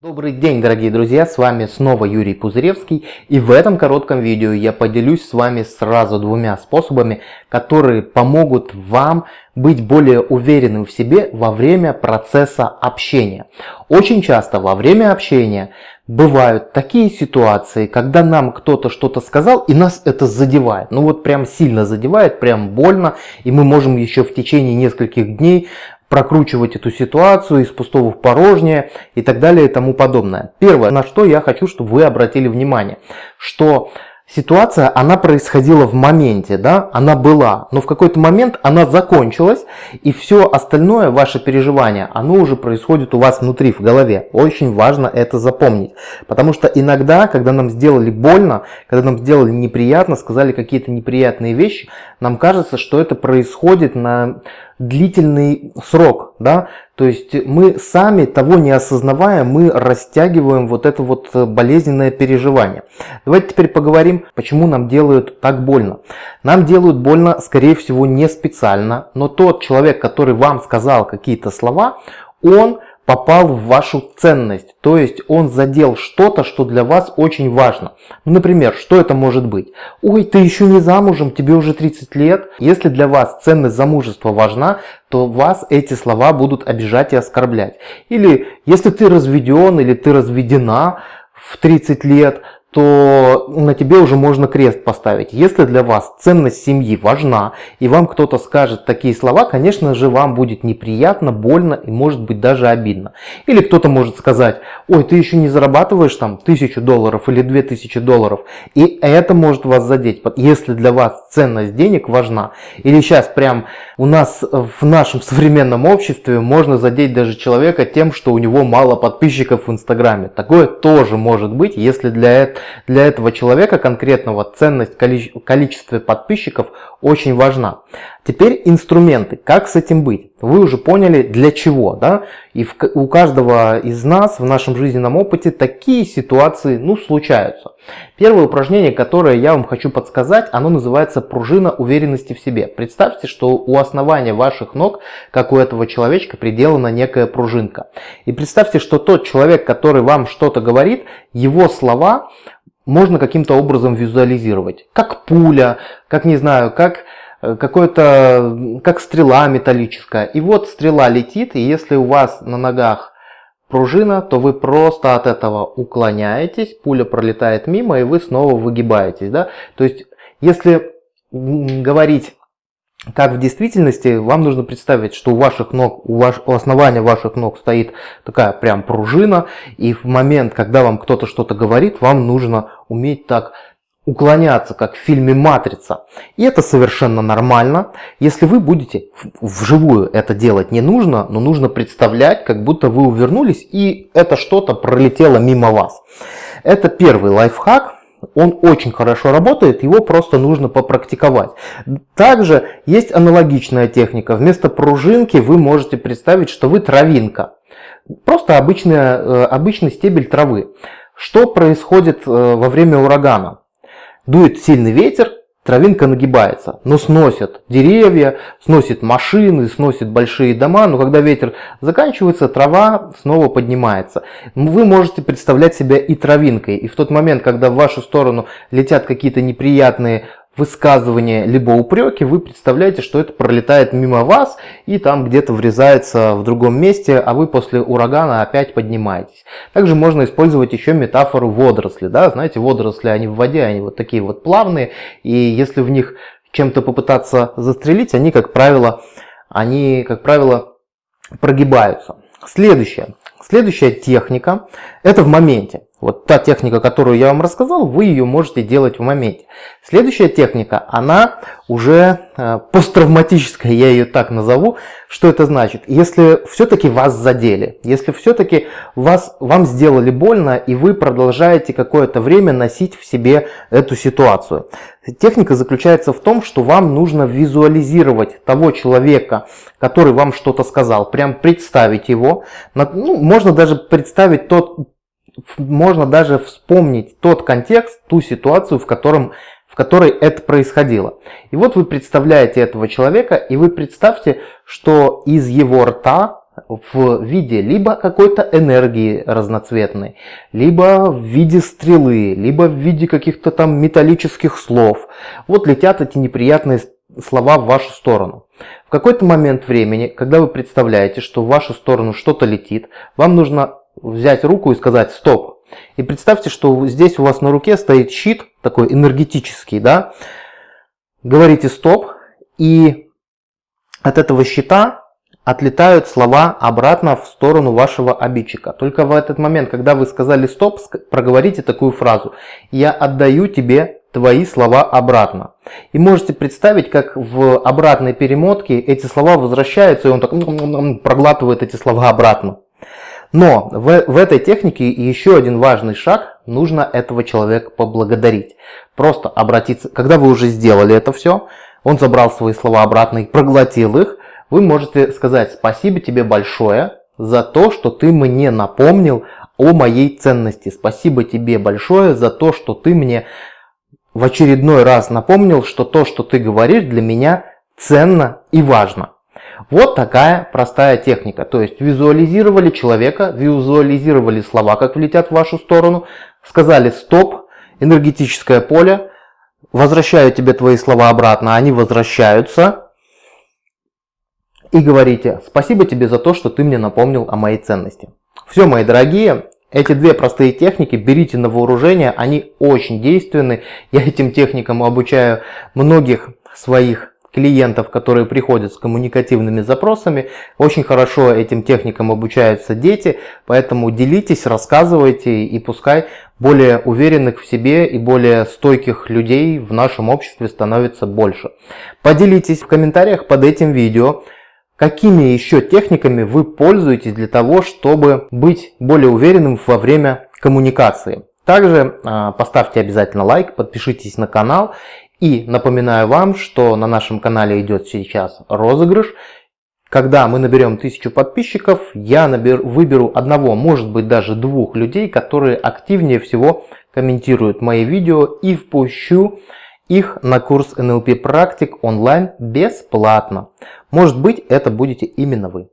Добрый день, дорогие друзья, с вами снова Юрий Пузыревский и в этом коротком видео я поделюсь с вами сразу двумя способами, которые помогут вам быть более уверенным в себе во время процесса общения. Очень часто во время общения бывают такие ситуации, когда нам кто-то что-то сказал и нас это задевает. Ну вот прям сильно задевает, прям больно и мы можем еще в течение нескольких дней прокручивать эту ситуацию из пустого в порожнее и так далее и тому подобное. Первое, на что я хочу, чтобы вы обратили внимание, что ситуация, она происходила в моменте, да, она была, но в какой-то момент она закончилась, и все остальное, ваше переживание, оно уже происходит у вас внутри, в голове. Очень важно это запомнить, потому что иногда, когда нам сделали больно, когда нам сделали неприятно, сказали какие-то неприятные вещи, нам кажется, что это происходит на длительный срок, да, то есть мы сами того не осознавая, мы растягиваем вот это вот болезненное переживание. Давайте теперь поговорим, почему нам делают так больно. Нам делают больно, скорее всего, не специально, но тот человек, который вам сказал какие-то слова, он попал в вашу ценность, то есть он задел что-то, что для вас очень важно. Ну, например, что это может быть? Ой, ты еще не замужем, тебе уже 30 лет. Если для вас ценность замужества важна, то вас эти слова будут обижать и оскорблять. Или если ты разведен или ты разведена в 30 лет, то на тебе уже можно крест поставить. Если для вас ценность семьи важна, и вам кто-то скажет такие слова, конечно же, вам будет неприятно, больно и может быть даже обидно. Или кто-то может сказать, ой, ты еще не зарабатываешь там тысячу долларов или две тысячи долларов, и это может вас задеть, если для вас ценность денег важна. Или сейчас прям у нас в нашем современном обществе можно задеть даже человека тем, что у него мало подписчиков в Инстаграме. Такое тоже может быть, если для этого для этого человека конкретного ценность количества подписчиков очень важна. Теперь инструменты. Как с этим быть? Вы уже поняли для чего. Да? И в, у каждого из нас в нашем жизненном опыте такие ситуации ну, случаются. Первое упражнение, которое я вам хочу подсказать, оно называется пружина уверенности в себе. Представьте, что у основания ваших ног, как у этого человечка, приделана некая пружинка. И представьте, что тот человек, который вам что-то говорит, его слова можно каким-то образом визуализировать. Как пуля, как, не знаю, как э, какой-то, как стрела металлическая. И вот стрела летит, и если у вас на ногах пружина, то вы просто от этого уклоняетесь, пуля пролетает мимо, и вы снова выгибаетесь. Да? То есть, если говорить как в действительности, вам нужно представить, что у ваших ног, у, ваш, у основания ваших ног стоит такая прям пружина, и в момент, когда вам кто-то что-то говорит, вам нужно уметь так уклоняться, как в фильме «Матрица». И это совершенно нормально. Если вы будете вживую это делать не нужно, но нужно представлять, как будто вы увернулись, и это что-то пролетело мимо вас. Это первый лайфхак. Он очень хорошо работает, его просто нужно попрактиковать. Также есть аналогичная техника. Вместо пружинки вы можете представить, что вы травинка. Просто обычная, э, обычный стебель травы. Что происходит э, во время урагана? Дует сильный ветер, травинка нагибается, но сносит деревья, сносит машины, сносит большие дома, но когда ветер заканчивается, трава снова поднимается. Вы можете представлять себя и травинкой, и в тот момент, когда в вашу сторону летят какие-то неприятные высказывания либо упреки, вы представляете, что это пролетает мимо вас и там где-то врезается в другом месте, а вы после урагана опять поднимаетесь. Также можно использовать еще метафору водоросли. Да? Знаете, водоросли, они в воде, они вот такие вот плавные, и если в них чем-то попытаться застрелить, они, как правило, они, как правило, прогибаются. Следующее. Следующая техника – это в моменте. Вот та техника, которую я вам рассказал, вы ее можете делать в моменте. Следующая техника, она уже э, посттравматическая, я ее так назову. Что это значит? Если все-таки вас задели, если все-таки вам сделали больно, и вы продолжаете какое-то время носить в себе эту ситуацию. Техника заключается в том, что вам нужно визуализировать того человека, который вам что-то сказал, прям представить его. Ну, можно даже представить тот можно даже вспомнить тот контекст, ту ситуацию, в, котором, в которой это происходило. И вот вы представляете этого человека, и вы представьте, что из его рта в виде либо какой-то энергии разноцветной, либо в виде стрелы, либо в виде каких-то там металлических слов. Вот летят эти неприятные слова в вашу сторону. В какой-то момент времени, когда вы представляете, что в вашу сторону что-то летит, вам нужно взять руку и сказать «стоп». И представьте, что здесь у вас на руке стоит щит, такой энергетический, да. Говорите «стоп», и от этого щита отлетают слова обратно в сторону вашего обидчика. Только в этот момент, когда вы сказали «стоп», проговорите такую фразу «Я отдаю тебе твои слова обратно». И можете представить, как в обратной перемотке эти слова возвращаются, и он так проглатывает эти слова обратно. Но в, в этой технике еще один важный шаг, нужно этого человека поблагодарить. Просто обратиться, когда вы уже сделали это все, он забрал свои слова обратно и проглотил их, вы можете сказать спасибо тебе большое за то, что ты мне напомнил о моей ценности. Спасибо тебе большое за то, что ты мне в очередной раз напомнил, что то, что ты говоришь, для меня ценно и важно. Вот такая простая техника. То есть визуализировали человека, визуализировали слова, как влетят в вашу сторону, сказали стоп, энергетическое поле, возвращаю тебе твои слова обратно, они возвращаются, и говорите «Спасибо тебе за то, что ты мне напомнил о моей ценности». Все, мои дорогие, эти две простые техники берите на вооружение, они очень действенны. Я этим техникам обучаю многих своих клиентов, которые приходят с коммуникативными запросами. Очень хорошо этим техникам обучаются дети, поэтому делитесь, рассказывайте и пускай более уверенных в себе и более стойких людей в нашем обществе становится больше. Поделитесь в комментариях под этим видео, Какими еще техниками вы пользуетесь для того, чтобы быть более уверенным во время коммуникации? Также э, поставьте обязательно лайк, подпишитесь на канал. И напоминаю вам, что на нашем канале идет сейчас розыгрыш. Когда мы наберем 1000 подписчиков, я набер, выберу одного, может быть даже двух людей, которые активнее всего комментируют мои видео и впущу их на курс NLP практик онлайн бесплатно. Может быть это будете именно вы.